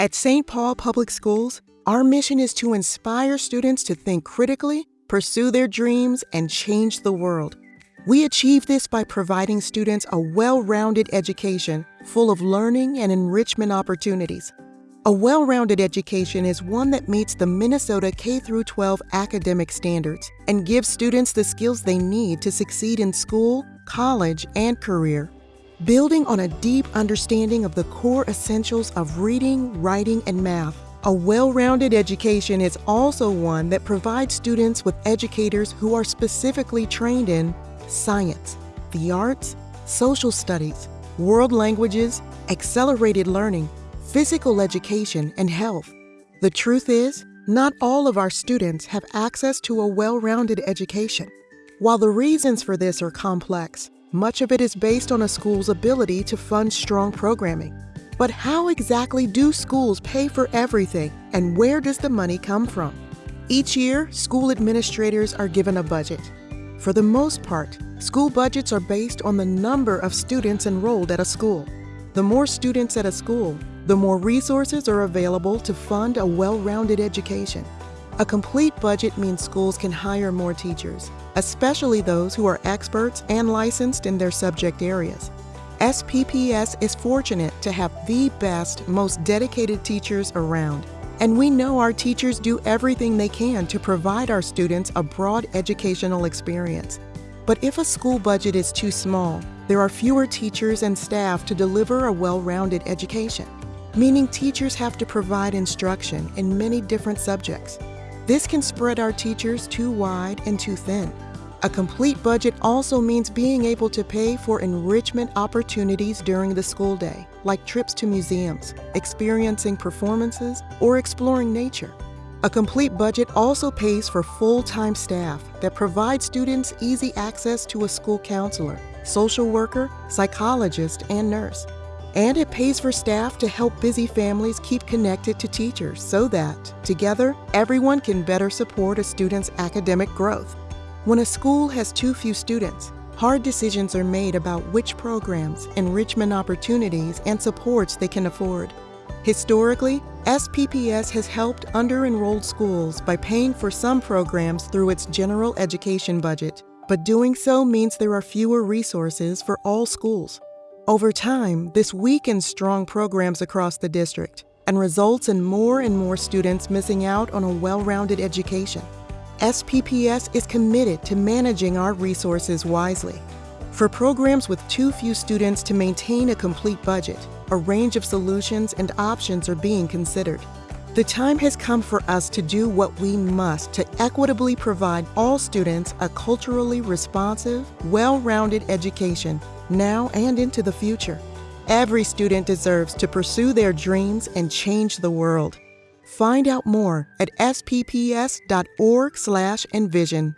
At St. Paul Public Schools, our mission is to inspire students to think critically, pursue their dreams, and change the world. We achieve this by providing students a well rounded education full of learning and enrichment opportunities. A well rounded education is one that meets the Minnesota K 12 academic standards and gives students the skills they need to succeed in school, college, and career. Building on a deep understanding of the core essentials of reading, writing, and math, a well rounded education is also one that provides students with educators who are specifically trained in science, the arts, social studies, world languages, accelerated learning, physical education, and health. The truth is, not all of our students have access to a well rounded education. While the reasons for this are complex, much of it is based on a school's ability to fund strong programming. But how exactly do schools pay for everything, and where does the money come from? Each year, school administrators are given a budget. For the most part, school budgets are based on the number of students enrolled at a school. The more students at a school, the more resources are available to fund a well rounded education. A complete budget means schools can hire more teachers, especially those who are experts and licensed in their subject areas. SPPS is fortunate to have the best, most dedicated teachers around. And we know our teachers do everything they can to provide our students a broad educational experience. But if a school budget is too small, there are fewer teachers and staff to deliver a well rounded education, meaning teachers have to provide instruction in many different subjects. This can spread our teachers too wide and too thin. A complete budget also means being able to pay for enrichment opportunities during the school day, like trips to museums, experiencing performances, or exploring nature. A complete budget also pays for full time staff that provide students easy access to a school counselor, social worker, psychologist, and nurse. And it pays for staff to help busy families keep connected to teachers so that, together, everyone can better support a student's academic growth. When a school has too few students, hard decisions are made about which programs, enrichment opportunities, and supports they can afford. Historically, SPPS has helped under enrolled schools by paying for some programs through its general education budget, but doing so means there are fewer resources for all schools. Over time, this weakens strong programs across the district and results in more and more students missing out on a well rounded education. SPPS is committed to managing our resources wisely. For programs with too few students to maintain a complete budget, a range of solutions and options are being considered. The time has come for us to do what we must to equitably provide all students a culturally responsive, well rounded education now and into the future. Every student deserves to pursue their dreams and change the world. Find out more at spps.org/envision.